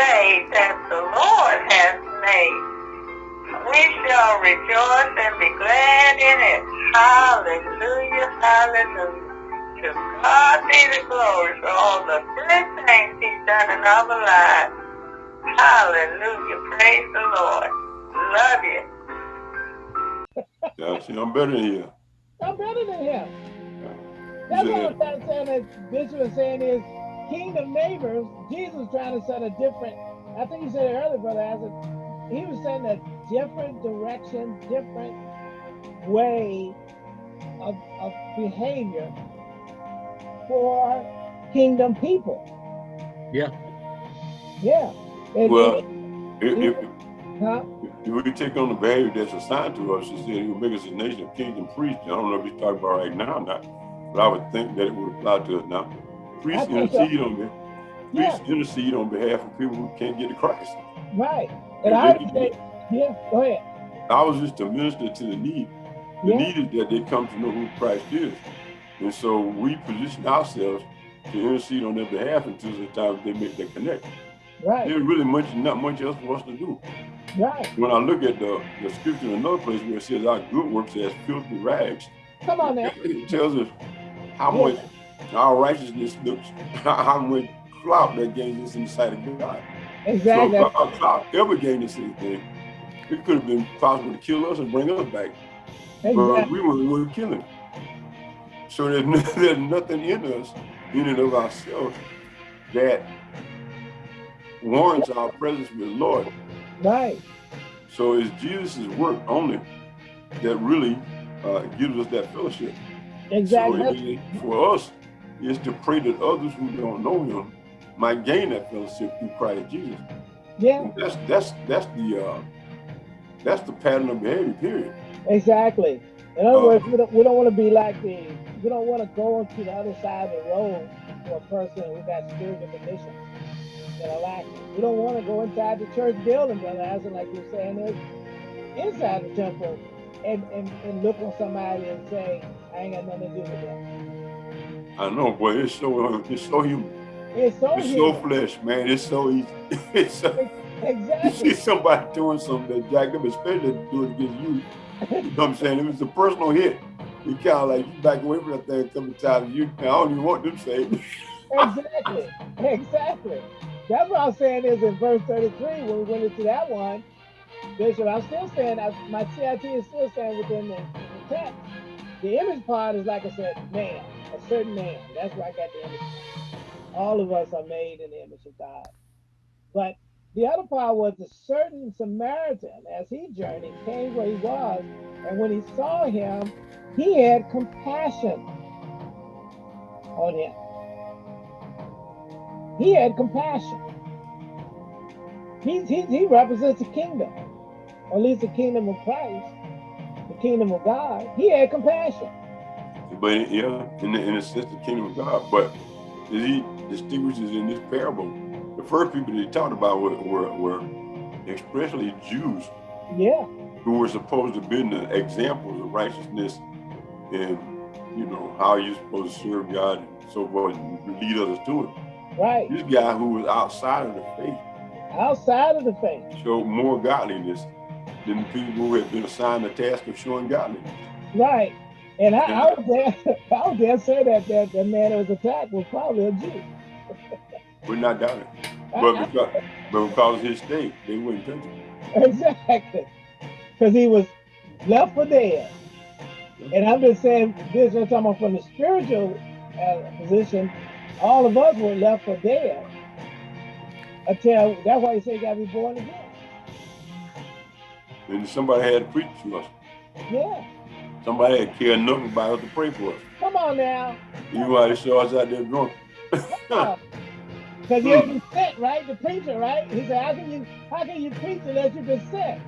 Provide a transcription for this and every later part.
day that the Lord has made. We shall rejoice and be glad in it. Hallelujah, hallelujah. To God be the glory for all the good things he's done in our lives. Hallelujah, praise the Lord. Love you. Yeah, see, I'm better than you. I'm better than him. That's what I'm trying to say. That Bishop is saying is kingdom neighbors. Jesus trying to set a different. I think you said it earlier, brother. As a, he was setting a different direction, different way of, of behavior for kingdom people. Yeah. Yeah. And, Well, and, if, if, huh? if we take on the behavior that's assigned to us, he said he will make us a nation of kings and priests. I don't know if he's talking about right now or not, but I would think that it would apply to us now. Priests intercede on them. Priests yeah. intercede on behalf of people who can't get to Christ. Right. And, and I say, yeah, go ahead. I was just to minister to the need. The yeah. need is that they come to know who Christ is. And so we position ourselves to intercede on their behalf until the time they make that connection. Right. There's really much, not much else for us to do. Right. When I look at the, the scripture in another place where it says our good works as filthy rags, come on now. It tells us how yeah. much our righteousness looks, how much clout that gains us in the sight of God. Exactly. So if our clout ever gained us anything, it could have been possible to kill us and bring us back. Exactly. But we were, we were killing. So there's, there's nothing in us, in and of ourselves, that warrants our presence with the Lord. Right. So it's Jesus' work only that really uh, gives us that fellowship. Exactly. So for us, is to pray that others who don't know him might gain that fellowship through Christ Jesus. Yeah. And that's that's that's the uh, that's the pattern of behavior, period. Exactly. In other uh, words, we don't we don't want to be like the we don't want to go to the other side of the road for a person who got spiritual conditions that are lacking. We don't want to go inside the church building, brother Aslan, like you're saying, is inside the temple and, and, and look on somebody and say, I ain't got nothing to do with that. I know, boy, it's so uh, it's so human. It's so it's human. so flesh, man. It's so easy. it's so, exactly. You see somebody doing something that jacked up, especially do it against you. You know what I'm saying? It was a personal hit. You kind of like you back away from that thing a couple times. You, I don't even want them saved. exactly. Exactly. That's what I'm saying is in verse 33, when we went into that one, Bishop, I'm still saying, my CIT is still saying within the, the text, the image part is like I said, man, a certain man. That's where I got the image. All of us are made in the image of God. But the other part was a certain Samaritan, as he journeyed, came where he was, and when he saw him, he had compassion on him. He had compassion. He, he, he represents the kingdom, or at least the kingdom of Christ, the kingdom of God. He had compassion. But yeah, in the, in a sense, the kingdom of God. But he distinguishes in this parable, the first people that he talked about were, were, were especially Jews. Yeah. Who were supposed to be the examples of righteousness and, you know, how you're supposed to serve God and so forth and lead others to it. Right. This guy who was outside of the faith. Outside of the faith. Showed more godliness than the people who had been assigned the task of showing godliness. Right. And I, I would dare, I would dare say that, that the man that was attacked was probably a Jew. We're not doubting. But because, but because his state, they wouldn't touch him. Exactly. Because he was left for dead. And I'm just saying this, I'm talking about from the spiritual uh, position, all of us were left for dead. Until that's why you say you gotta be born again. And somebody had to preach to us. Yeah. Somebody had cared nothing about us to pray for us. Come on now. You they saw us out there drunk. Because you've been sent, right? The preacher, right? He said, how can you how can you preach unless you've been sent?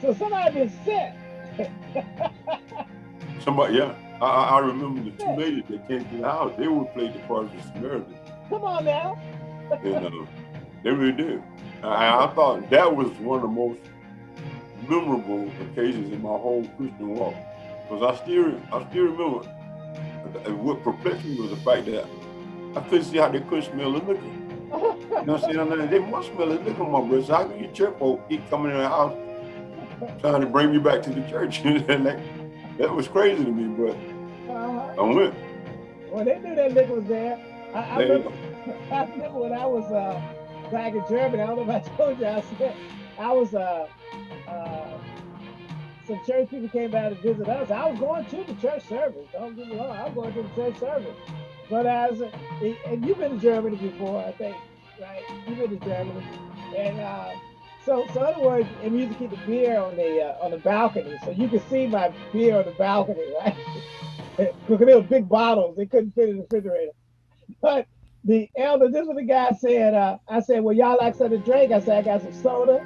So somebody been sent. somebody, yeah. I, I remember the two ladies that came to the house. They would play the part of the Samaritan. Come on now. and, uh, they really did. I, I thought that was one of the most memorable occasions in my whole Christian walk. Because I still, I still remember what perplexed me was the fact that I couldn't see how they couldn't smell the liquor. You know what I'm saying? They must smell. Look at my brother. So how can you church folk keep coming in the house trying to bring you back to the church? like, that was crazy to me, but uh-huh. I went. Well, they knew that liquor was there. I, I, remember, I remember when I was uh, back in Germany. I don't know if I told you. I said I was uh, uh, some church people came by to visit us. I was going to the church service. Don't get me wrong. I was going to the church service. But as and you've been to Germany before, I think, right? You've been to Germany, and uh, so so in other words, and you to keep the beer on the uh, on the balcony, so you could see my beer on the balcony, right? Because they were big bottles, they couldn't fit in the refrigerator. But the elder, this is what the guy said. Uh, I said, "Well, y'all like something to drink?" I said, "I got some soda,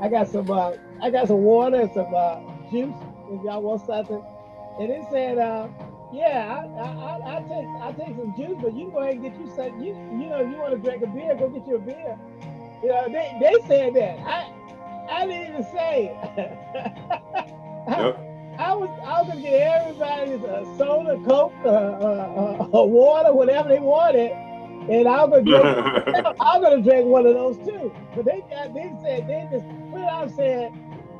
I got some, uh, I got some water and some uh, juice. If y'all want something." And it said, uh, "Yeah, I, I, I, take, I take some juice, but you go ahead and get you some. You, you know, if you want to drink a beer, go get you a beer." You know, they, they said that. I, I didn't even say. yep. I was I was gonna get everybody a soda, coke, uh, uh, uh, water, whatever they wanted, and I'm gonna drink, I'm gonna drink one of those too. But they got they said they just it out said,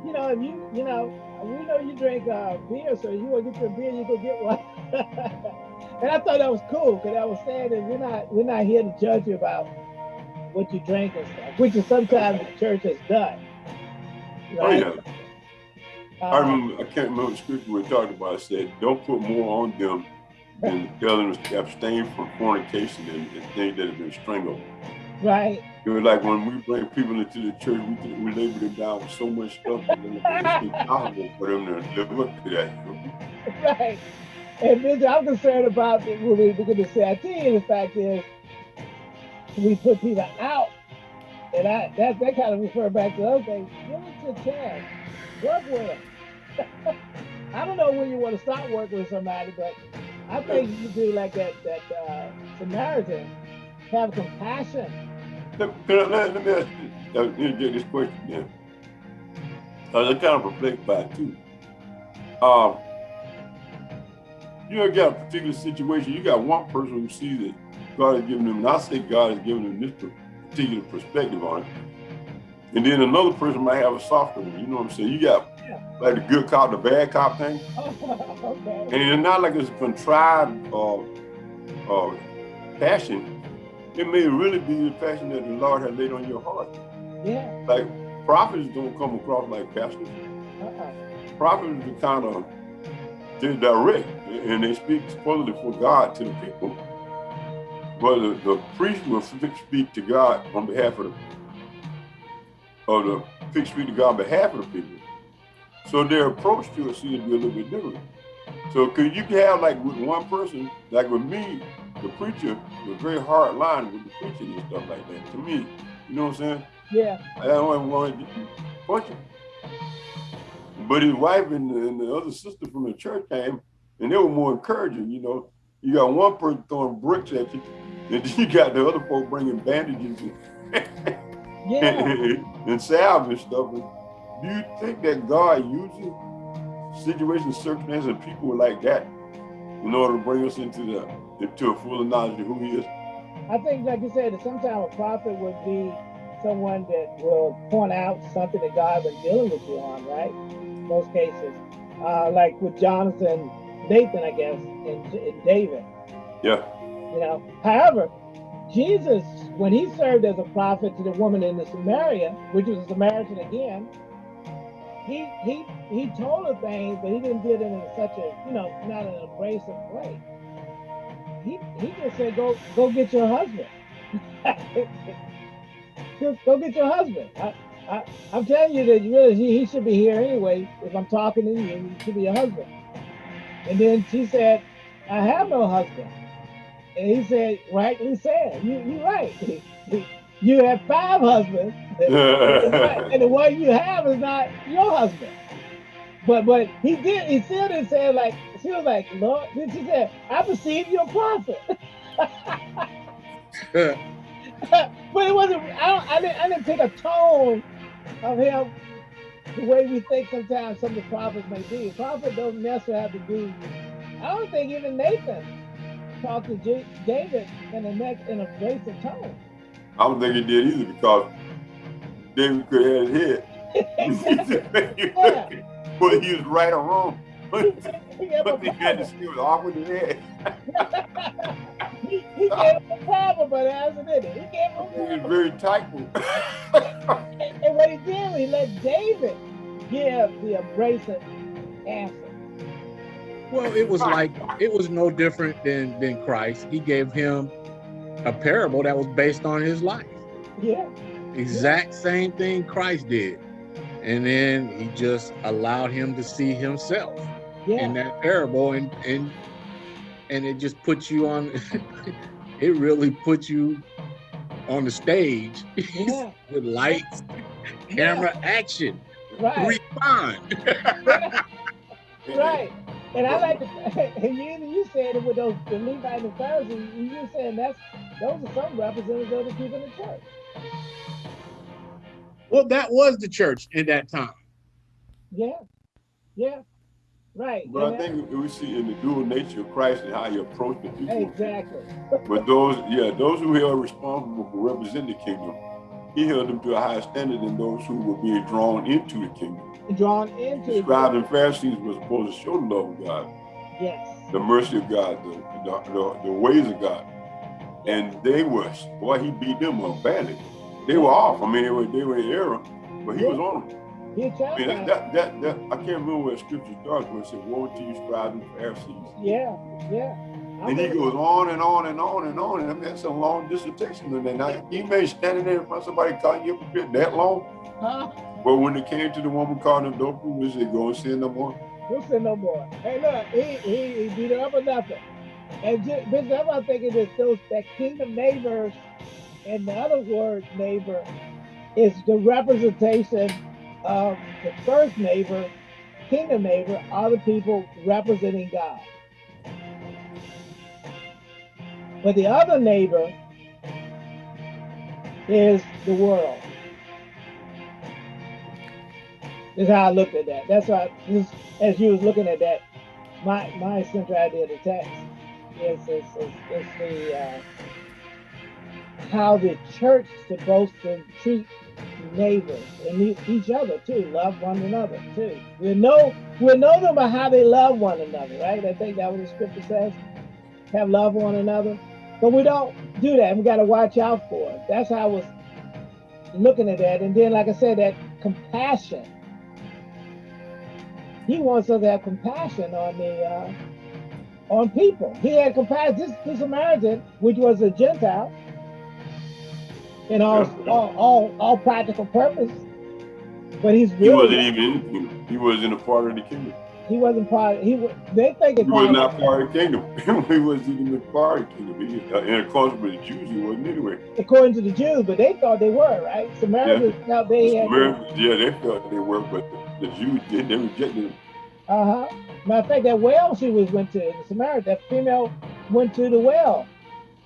you know, if you you know, we know you drink uh, beer, so you want to get your beer, you go get one. and I thought that was cool because I was saying that we're not we're not here to judge you about what you drink and stuff, which is sometimes the church has done. Right? Oh yeah. Uh, I remember I can't remember the scripture we talked about. It said, "Don't put more on them than tell them to abstain from fornication and, and things that have been strangled. Right. It was like when we bring people into the church, we, we label them down with so much stuff that it's impossible for them to live up to that. Right. And Bishop, I'm concerned about it when we begin to say, I tell the fact is, we put people out. And I that, that kind of refer back to other things. Give them a chance. Work with them. I don't know when you want to stop working with somebody, but I think you do like that that uh, Samaritan, have compassion. Let, let, let me ask you, get this question then. I was kind of reflect by it too. Um, you know, got a particular situation, you got one person who sees that God has given them, and I say God has given them this particular perspective on it. And then another person might have a softer one, you know what I'm saying? You got like the good cop, the bad cop thing. okay. And it's not like it's contrived uh, uh, passion. It may really be the passion that the Lord has laid on your heart. Yeah. Like prophets don't come across like pastors. Uh -uh. Prophets are kind of they're direct and they speak supposedly for God to the people. But the, the priest will speak to God on behalf of the or the speak to God on behalf of the people. So their approach to it seems to be a little bit different. So could you have like with one person, like with me, the preacher was very hard line with the preaching and stuff like that. To me, you know what I'm saying? Yeah. I don't want to punch him. But his wife and the, and the other sister from the church came, and they were more encouraging. You know, you got one person throwing bricks at you, and you got the other folk bringing bandages and, yeah. and, and salve and stuff. And, do you think that God uses situations, circumstances, and people like that in order to bring us into the into a full knowledge of who He is? I think, like you said, that sometimes a prophet would be someone that will point out something that God has been dealing with you on, right? In most cases, uh, like with Jonathan, Nathan, I guess, and, and David. Yeah. You know, however, Jesus, when he served as a prophet to the woman in the Samaria, which was a Samaritan again, he he he told her things, but he didn't do it in such a you know not an abrasive way. He he just said go go get your husband. just go get your husband. I, I I'm telling you that really he, he should be here anyway. If I'm talking to you, he should be your husband. And then she said, I have no husband. And he said, rightly said, you you right. you have five husbands, and the one you have is not your husband. But but he did he still didn't say like she was like, Lord, then she said, I perceive you're a prophet. but it wasn't I don't I didn't I didn't take a tone of him the way we think sometimes some of the prophets may be. Prophets don't necessarily have to be I don't think even Nathan talked to J David in a next in a abrasive tone. I don't think he did either because David could have his head. yeah. Whether he was right or wrong. But, but he had to see was awkward as head. he, he gave him a problem, but hasn't it? He gave him He was very tight. and, and what he did, he let David give the abrasive answer. Well, it was like it was no different than than Christ. He gave him a parable that was based on his life. Yeah. Exact yeah. same thing Christ did. And then he just allowed him to see himself yeah. in that parable and and and it just puts you on it really puts you on the stage yeah. with lights, camera, action. Right. Respond. right. And I like to, and you, you said it with those the Levites and Pharisees, you saying that's those are some representatives of the people in the church. Well, that was the church in that time. Yeah, yeah, right. But and I think we see in the dual nature of Christ and how he approached the people. Exactly. but those, yeah, those who are responsible for representing the kingdom, he held them to a higher standard than those who were being drawn into the kingdom drawn into the scribes and Pharisees were supposed to show the love of God. Yes. The mercy of God, the, the, the, the ways of God. And they were, boy, he beat them up badly. They were off. I mean, they were, they were in error, but he yeah. was on them. He I mean, that, that, that, that, I can't remember where scripture starts when it said, woe to you, scribes and Pharisees. Yeah, yeah. And he goes on and on and on and on. And I mean, that's a long dissertation. And then now, you may standing there in front of somebody calling you a that long. Huh? But when it came to the woman calling him dope, we said, go and sin no more. Go sin no more. Hey, look, he, he, he beat her up or nothing. And just, Bishop, I'm thinking that those that kingdom neighbors in the other word neighbor is the representation of the first neighbor, kingdom neighbor, are the people representing God. But the other neighbor is the world. is how I looked at that. That's why, as you was looking at that, my my central idea of the text is is, is, is the uh, how the church supposed to treat neighbors and each other too, love one another too. We know we know them by how they love one another, right? I think that what the scripture says. Have love one another. But we don't do that. We got to watch out for it. That's how I was looking at that. And then, like I said, that compassion he wants us to have compassion on the uh, on people. He had compassion. This, this Samaritan, which was a Gentile, in all, yeah. all, all, all practical purpose, but he's really, he wasn't even in. He wasn't a part of the kingdom. He wasn't part. Of, he they think he was not part of the kingdom. he wasn't even part of the kingdom. He, uh, in accordance with the Jews, he wasn't anyway. According to the Jews, but they thought they were right. Samaritans yeah. felt they the had. Yeah, they thought they were, but the Jews did. They rejected him. Uh huh. Matter of fact, that well she was went to, the Samaritan, that female went to the well.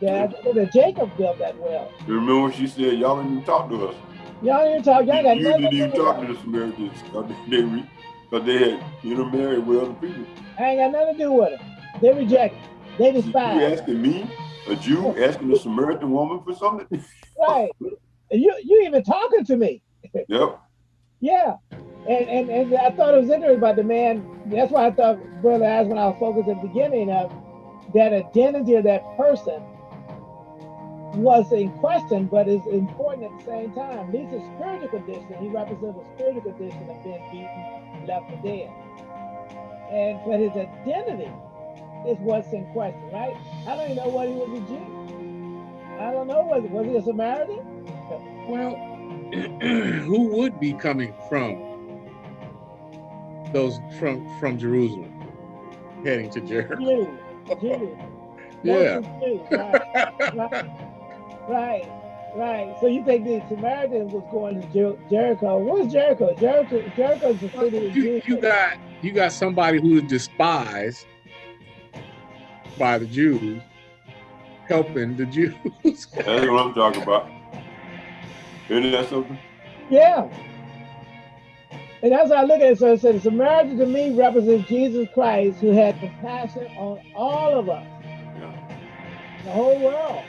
That, that Jacob built that well. You remember she said, y'all didn't even talk to us. Y'all didn't talk, y'all got you nothing didn't even talk to the Samaritans they, because they had intermarried with other people. I ain't got nothing to do with it. They rejected. They despise. You asking me, a Jew, asking a Samaritan woman for something? right. You you even talking to me. Yep. yeah. And, and, and I thought it was interesting about the man. That's why I thought Brother asked when I was focused at the beginning of that identity of that person was in question, but is important at the same time. A spiritual condition. He represents a spiritual condition of being beaten, left for dead. And but his identity is what's in question, right? I don't even know what he was a Jew. I don't know. Was was he a Samaritan? Well, who would be coming from those from from Jerusalem heading to Jericho. yeah. Right, right, right, right. So you think the Samaritans was going to Jer Jericho? What's Jericho? Jericho Jericho's the city of you, you got you got somebody who is despised by the Jews helping the Jews. That's what I'm talking about. Isn't that something? Yeah. And that's how I look at it. So it says, Samaritan to me represents Jesus Christ who had compassion on all of us, yeah. the whole world.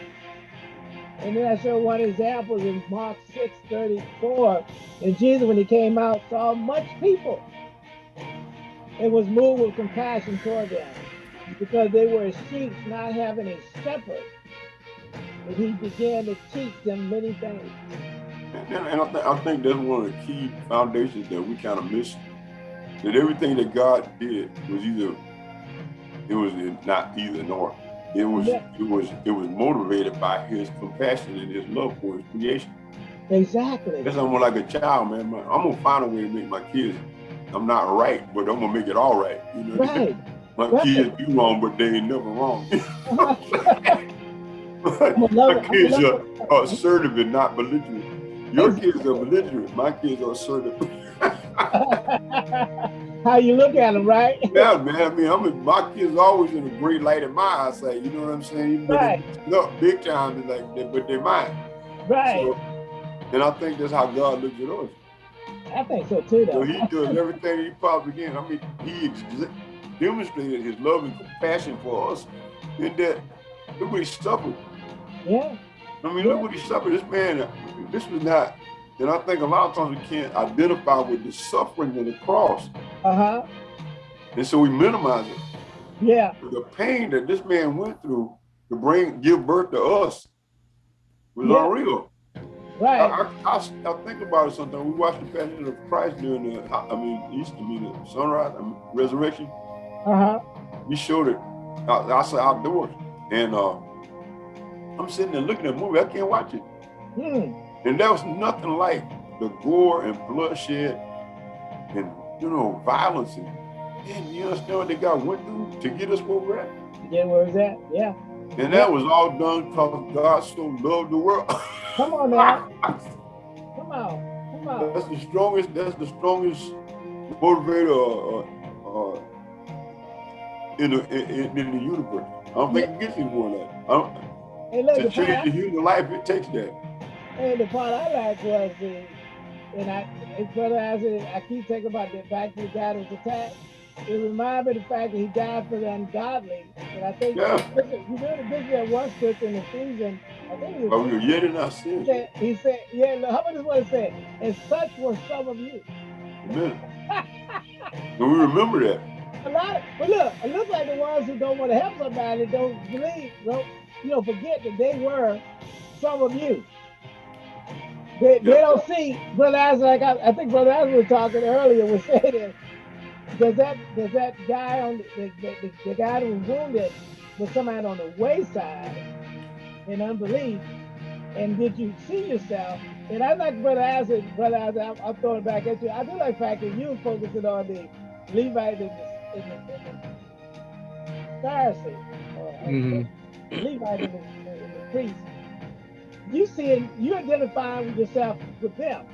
And then I show one example in Mark 6 34. And Jesus, when he came out, saw much people and was moved with compassion toward them because they were sheep not having a shepherd. And he began to teach them many things. And, and I, th I, think that's one of the key foundations that we kind of missed. That everything that God did was either, it was not either nor. It was yeah. it was it was motivated by his compassion and his love for his creation. Exactly. That's almost like a child, man. I'm gonna find a way to make my kids. I'm not right, but I'm gonna make it all right. You know, right. my right. kids do wrong, but they ain't never wrong. my kids are, are assertive and not belligerent. Your kids are belligerent. My kids are assertive. How you look at them, right? Yeah, man. I mean, I'm my kids always in a great light in my eyesight. You know what I'm saying? right. No, big time, like, they, but they're mine. Right. So, and I think that's how God looks at us. I think so too, though. So he does everything he possibly can. I mean, he demonstrated his love and compassion for us in that look what he suffered. Yeah. I mean, yeah. look what he suffered. This man, this was not and I think a lot of times we can't identify with the suffering of the cross. Uh-huh. And so we minimize it. Yeah. The pain that this man went through to bring give birth to us was yeah. unreal. Right. I, I, I, think about it sometimes. We watch the Passion of Christ during the, I mean, Easter, I mean, the sunrise, I mean, resurrection. Uh-huh. We showed it outside outdoors. And uh, I'm sitting there looking at the movie. I can't watch it. Hmm. And there was nothing like the gore and bloodshed and, you know, violence. And, and you understand what they got went through to get us where we're at? Yeah, where is that? Yeah. And that was all done because God so loved the world. Come on now. Come on. Come on. That's the strongest, that's the strongest motivator uh, uh, in, the, in, in, the universe. I don't think yeah. it gets any more than that. I don't, hey, look, to change the human life, it takes that. And the part I like was the, and I, brother, as I keep thinking about the back to the guy that was attacked. It reminded me of the fact that he died for the ungodly. And I think, yeah. you know, the bishop at one scripture in Ephesians, I think it was. Oh, yet in our sin. He said, he said yeah, look, how about this what it said? And such were some of you. Amen. and we remember that. A lot of, but look, it looks like the ones who don't want to help somebody, don't believe, don't, you know, forget that they were some of you. They, they don't see Brother Isaac. Like I, I think Brother Isaac was talking earlier was saying does that does that guy on the, the, the, the guy who was wounded was somebody on the wayside in unbelief, and did you see yourself? And I like Brother Isaac, Brother Isaac, I'm, I'm throwing it back at you. I do like the fact that you focusing on the Levite and the, in the, in the Pharisee, or, mm -hmm. Levite and the, and the priest you see you identifying with yourself with them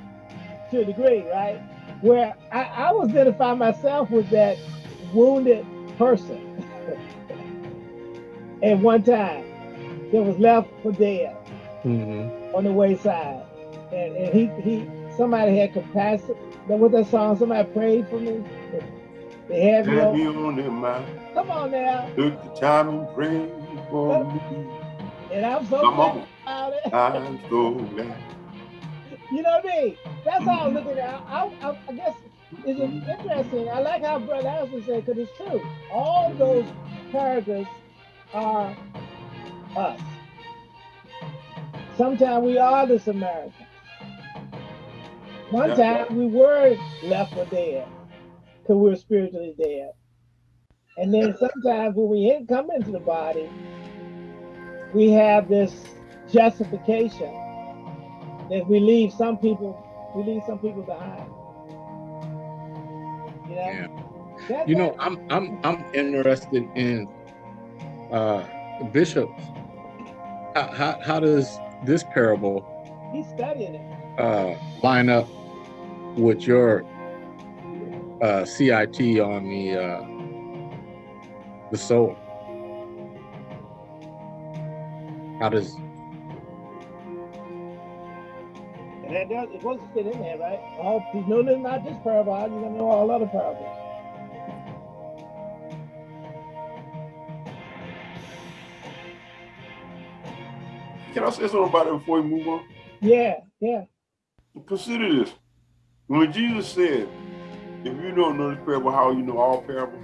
to a degree, right? Where I, I was identifying myself with that wounded person at one time that was left for dead mm -hmm. on the wayside. And, and he, he somebody had compassion. That was that song, somebody prayed for me. They had me on, on their mind. Come on now. Took the time and prayed for me. And I'm so glad about it. I'm so glad. You know what I mean? That's how I'm mm-hmm. looking at it. I, I, I guess it's mm-hmm. interesting. I like how Brother Allison said, because it's true. All those characters are us. Sometimes we are the Samaritans. One yeah. time we were left for dead because we were spiritually dead. And then sometimes when we come into the body, we have this justification that we leave some people, we leave some people behind. You know? Yeah. you know, I'm I'm I'm interested in uh bishops. How, how, how does this parable he's studying it uh line up with your uh CIT on the uh the soul? How does and that does it supposed to fit in there, right? All you know this not this parable, you're gonna know all other parables. can I say something about it before we move on? Yeah, yeah. Consider this. When Jesus said, if you don't know this parable, how you know all parables?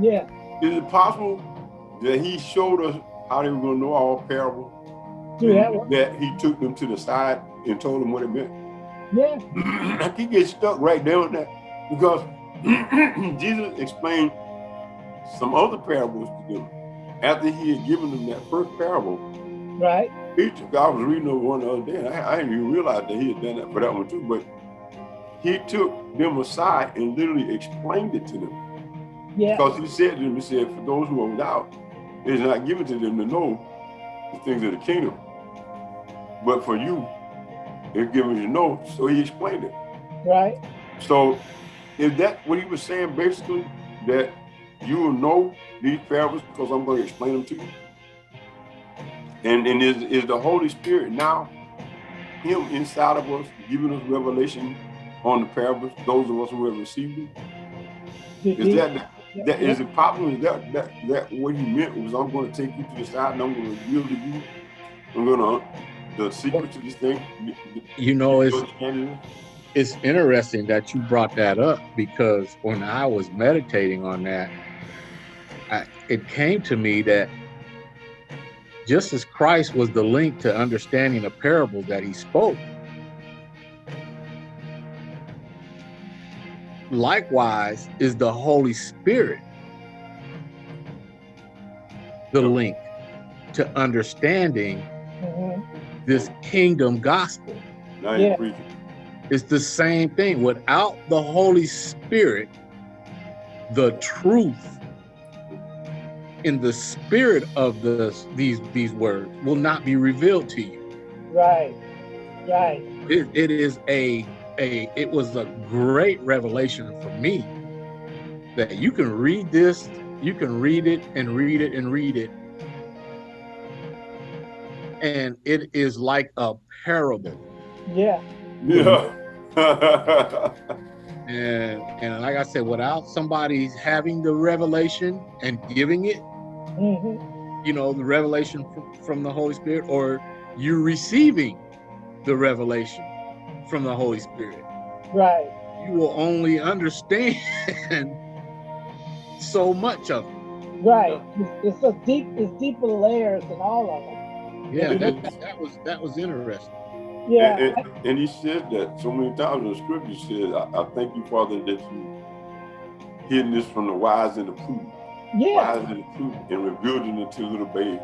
Yeah. Is it possible that he showed us how they were going to know all parables? Yeah. That he took them to the side and told them what it meant? Yeah. I can get stuck right there on that because Jesus explained some other parables to them after he had given them that first parable. Right. He took, I was reading over one the other day, and I, I didn't even realize that he had done that for that one too, but he took them aside and literally explained it to them. Yeah. Because he said to them, he said, for those who are without, it is not given to them to know the things of the kingdom. But for you, it's given you know, so he explained it. Right. So is that what he was saying basically? That you will know these parables because I'm going to explain them to you? And, and is, is the Holy Spirit now him inside of us, giving us revelation on the parables, those of us who have received it? Is that, that is it possible? Is that, that that what he meant was I'm going to take you to the side and I'm going to reveal to you. I'm going to the secret to this thing. You know, it's it's interesting that you brought that up because when I was meditating on that, I, it came to me that just as Christ was the link to understanding the parable that he spoke, likewise is the Holy Spirit the link to understanding mm -hmm. This kingdom gospel. Yeah. It's the same thing. Without the Holy Spirit, the truth in the spirit of the these these words will not be revealed to you. Right. Right. It, it is a a it was a great revelation for me that you can read this, you can read it and read it and read it. And it is like a parable. Yeah. Yeah. and and like I said, without somebody having the revelation and giving it, mm -hmm. you know, the revelation from, from the Holy Spirit, or you receiving the revelation from the Holy Spirit. Right. You will only understand so much of it. Right. It's, it's a deep, it's deeper layers than all of them. Yeah, that, that was that was interesting. Yeah. And, and, and, he said that so many times in the scripture. He said, I, I thank you, Father, that you hidden this from the wise and the prudent. Yeah. Wise and the prudent and revealed it to little babes.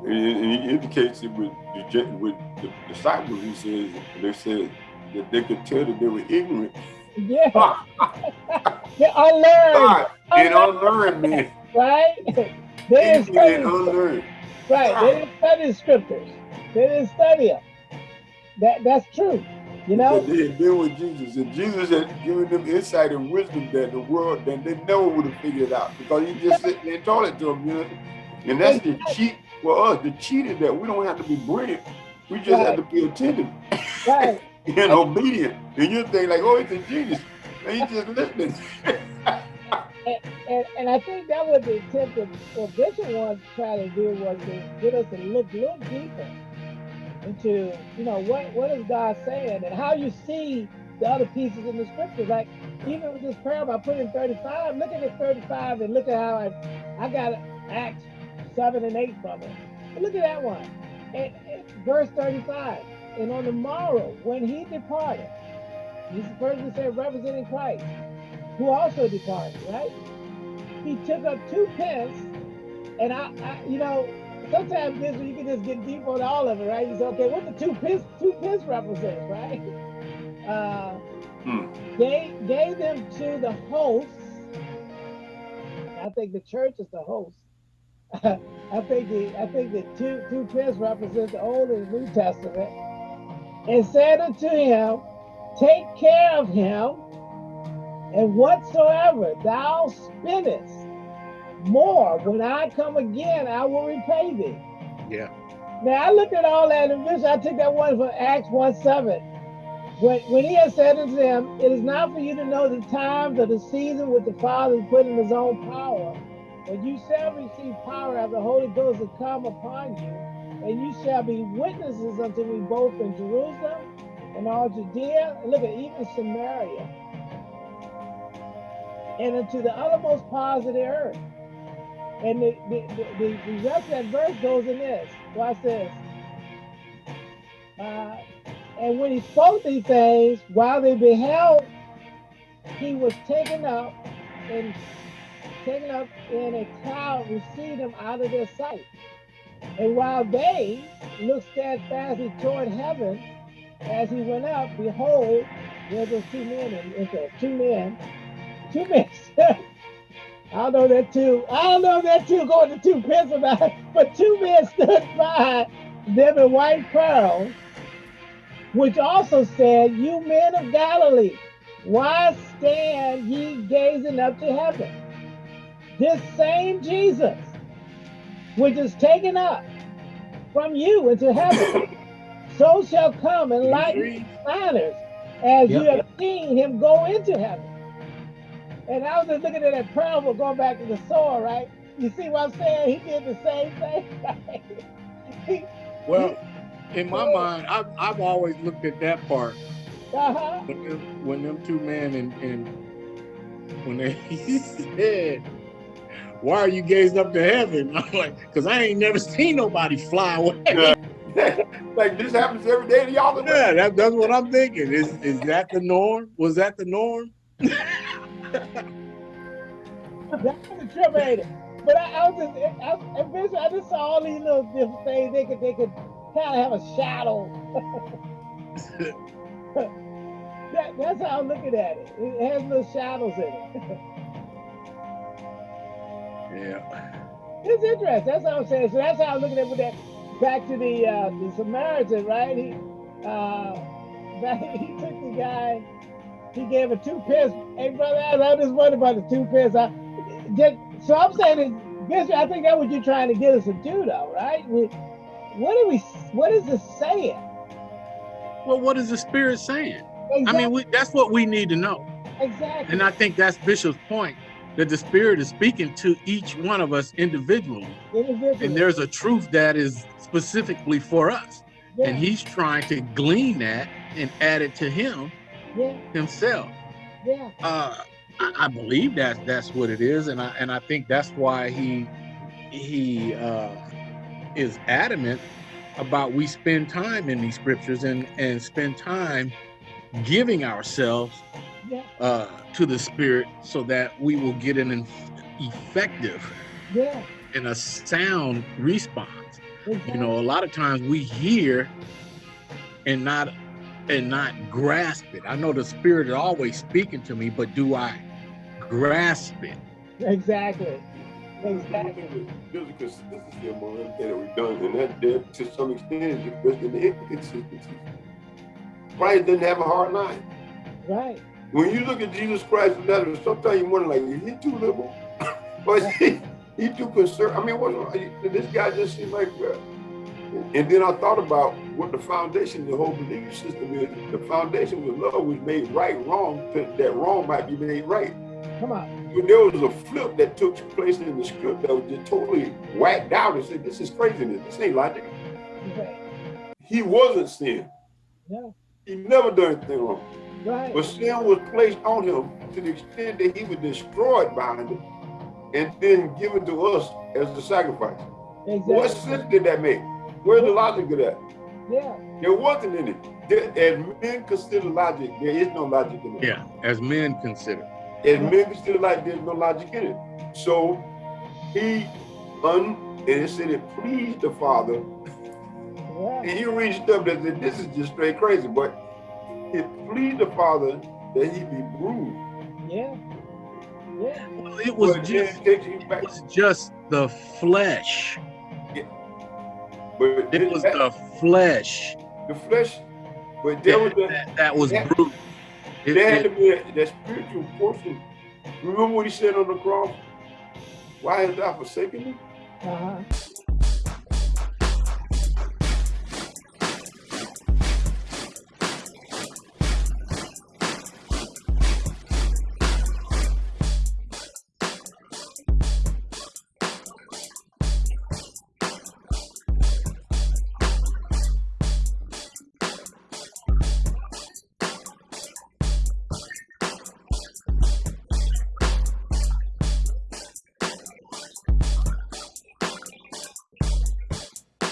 And, and he indicates it with the, with the disciples. He says, they said, that they could tell that they were ignorant. Yeah. they unlearned. And unlearned, man. Right? They didn't study unlearned. Right. They didn't study the scriptures. They didn't study them. That that's true. You know? They had been with Jesus, and Jesus had given them insight and wisdom that the world that they never would have figured out because he just sit there and told it to them, you know. And that's the cheat for us, the cheating that we don't have to be brilliant. We just right. have to be attentive. Right. and obedient. And you think like, oh, it's a genius. And he's just listening. and, and, I think that was the attempt of what Bishop wanted to try to do was to get us to look a little deeper into, you know, what, what is God saying and how you see the other pieces in the scriptures. Like even with this parable I put in 35, look at the 35 and look at how I, I got Acts 7 and 8 from it. But look at that one. And, and verse 35 and on the morrow, when he departed, he's the person said representing Christ, who also departed, right? He took up two pence, and I, I you know, sometimes this you can just get deep on all of it, right? You say, okay, what the two pence, two pence represent, right? Uh, hmm. gave, gave them to the hosts. I think the church is the host. I think the I think the two two pence represent the Old and New Testament and said unto him, Take care of him, and whatsoever thou spendest more, when I come again, I will repay thee. Yeah. Now I looked at all that and this. I took that one from Acts 1 7. When, when he had said unto them, It is not for you to know the times or the season which the Father has put in his own power, but you shall receive power as the Holy Ghost has come upon you and you shall be witnesses unto me both in Jerusalem and all Judea, and look at even Samaria, and into the uttermost parts of the earth. And the, the, the, the, rest of that verse goes in this. Watch this. Uh, and when he spoke these things, while they beheld, he was taken up and taken up in a cloud, received him out of their sight. And while they looked steadfastly toward heaven as he went up, behold, there was two men, and two men, two men. I don't know that two, I don't know that two going to two pence about but two men stood by them in white pearls, which also said, You men of Galilee, why stand ye gazing up to heaven? This same Jesus which is taken up from you into heaven, so shall come and lighten matters as yep. you have seen him go into heaven. And I was just looking at that parable going back to the sower, right? You see what I'm saying? He did the same thing. well, in my mind, I've, I've always looked at that part. Uh-huh. When, them, when them two men and, and when they said, why are you gazing up to heaven? I'm like, because I ain't never seen nobody fly away. Yeah. like this happens every day to y'all. Yeah, that, that's what I'm thinking. Is is that the norm? Was that the norm? That's the trip, ain't it? But I, I was just, I, eventually, I just saw all these little different things. They could, they could kind of have a shadow. that, that's how I'm looking at it. It has little shadows in it. Yeah. It's interesting. That's what I'm saying. So that's how I'm looking at with that. Back to the uh, the Samaritan, right? He uh, he took the guy. He gave a two pence. Hey, brother, I just wondering about the two pence. I, just, so I'm saying, Bishop, I think that's what you're trying to get us to do, though, right? We, what are we? What is this saying? Well, what is the Spirit saying? Exactly. I mean, we, that's what we need to know. Exactly. And I think that's Bishop's point that the Spirit is speaking to each one of us individually. individually. And there's a truth that is specifically for us. Yeah. And he's trying to glean that and add it to him yeah. himself. Yeah. Uh, I, I, believe that that's what it is, and I and I think that's why he he uh, is adamant about we spend time in these scriptures and and spend time giving ourselves uh, to the spirit so that we will get an effective yeah. and a sound response. Exactly. You know, a lot of times we hear and not and not grasp it. I know the spirit is always speaking to me, but do I grasp it? Exactly. Exactly. There's a consistency among them that we've done, and that, that to some extent is just in the inconsistency. Christ didn't have a hard line. Right when you look at Jesus Christ of Nazareth, sometimes you wonder, like, is he too liberal? but he, he too concerned. I mean, what, this guy just seemed like, uh, and then I thought about what the foundation of the whole belief system is. The foundation was love was made right wrong, that wrong might be made right. Come on. But there was a flip that took place in the script that was just totally whacked out and said, this is craziness. This ain't logic. He wasn't sin. Yeah. He never done anything wrong. Right. But sin was placed on him to the extent that he was destroyed by it and then given to us as the sacrifice. Exactly. What sense did that make? Where's the logic of that? Yeah. There wasn't any. There, as men consider logic, there is no logic in it. Yeah, as men consider. As men consider like there's no logic in it. So he un and it said it pleased the father. Yeah. And he reached up and said, This is just straight crazy. But it pleased the Father that he be bruised. Yeah. Yeah. Well, it was but just it was just the flesh. Yeah. But it was that, the flesh. The flesh. But there that, was a, that, that was that, bruised. It, there had to be a, that spiritual portion. Remember what he said on the cross? Why has thou forsaken me? Uh -huh.